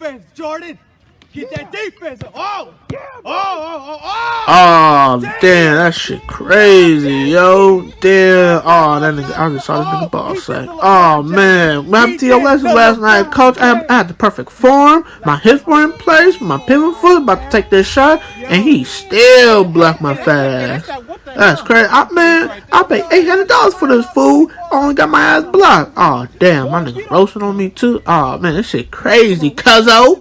defense, Jordan. Get that defense. Oh, oh, oh, oh, oh. Oh, damn, that shit crazy, yo. Damn. Oh, that nigga, I just saw this nigga oh, ball say. Oh, man. What happened to your lesson last night, coach? I, I had the perfect form. My hips were in place. My pivot foot about to take this shot. And he still blocked my fast. That's crazy. I, man, I paid $800 for this food. I only got my ass blocked. Oh, damn. My nigga roasting on me, too. Oh, man, this shit crazy, cuzzo.